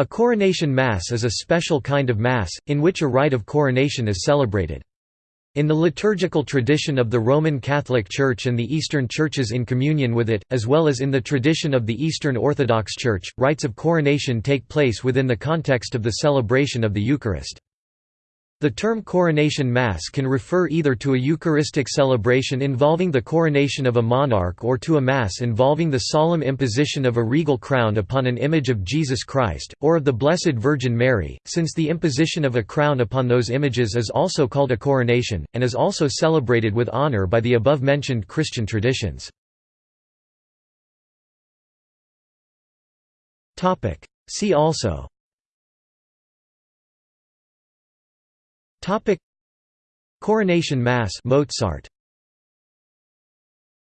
A coronation mass is a special kind of mass, in which a rite of coronation is celebrated. In the liturgical tradition of the Roman Catholic Church and the Eastern Churches in communion with it, as well as in the tradition of the Eastern Orthodox Church, rites of coronation take place within the context of the celebration of the Eucharist. The term coronation mass can refer either to a Eucharistic celebration involving the coronation of a monarch or to a mass involving the solemn imposition of a regal crown upon an image of Jesus Christ, or of the Blessed Virgin Mary, since the imposition of a crown upon those images is also called a coronation, and is also celebrated with honor by the above-mentioned Christian traditions. See also Coronation Mass Mozart